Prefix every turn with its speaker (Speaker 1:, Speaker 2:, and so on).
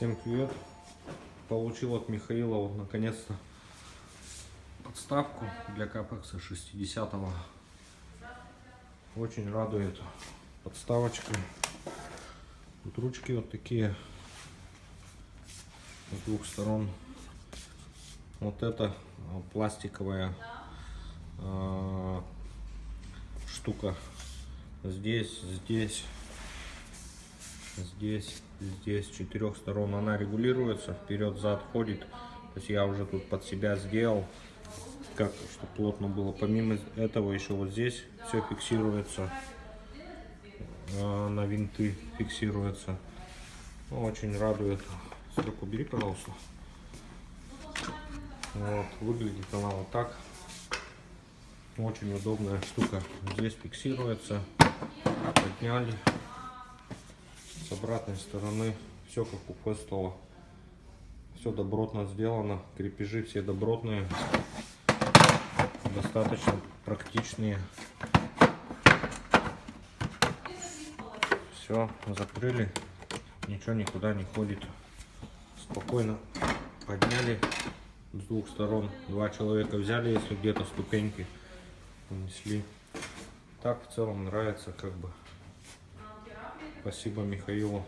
Speaker 1: Всем привет! Получил от Михаила вот наконец-то подставку для капекса 60-го. Очень радует подставочка. Тут ручки вот такие с двух сторон. Вот это а, пластиковая а, штука. Здесь, здесь, здесь, здесь четырех сторон она регулируется, вперед-зад ходит. То есть я уже тут под себя сделал, как чтобы плотно было. Помимо этого еще вот здесь все фиксируется, а, на винты фиксируется. Ну, Очень радует. Сверху бери, пожалуйста. Вот, выглядит она вот так. Очень удобная штука. Здесь фиксируется. Подняли. С обратной стороны все как у Фестола. Все добротно сделано. Крепежи все добротные. Достаточно практичные. Все, закрыли. Ничего никуда не ходит. Спокойно подняли с двух сторон. Два человека взяли, если где-то ступеньки унесли. Так в целом нравится как бы. Спасибо Михаилу